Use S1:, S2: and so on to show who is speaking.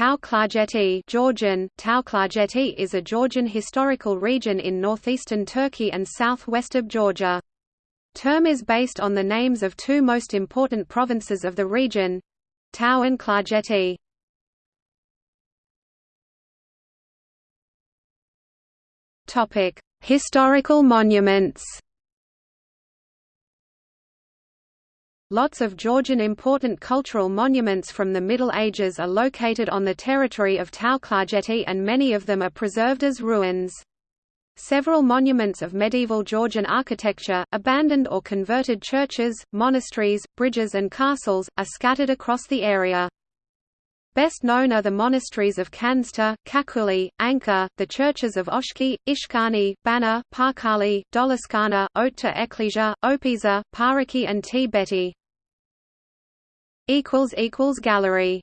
S1: Tao Georgian, Tao is a Georgian historical region in northeastern Turkey and southwest of Georgia. Term is based on the names of two most important provinces of the region Tao and Klarjeti. Historical monuments Lots of Georgian important cultural monuments from the Middle Ages are located on the territory of Tao-Klarjeti and many of them are preserved as ruins. Several monuments of medieval Georgian architecture, abandoned or converted churches, monasteries, bridges and castles, are scattered across the area. Best known are the monasteries of Khandzta, Khakhuli, Ancha, the churches of Oshki, Ishkhani, Bana, Parkhali, Doliskana, Otkhta Eklesia, Opiza, Parekhi and T. Betty. Gallery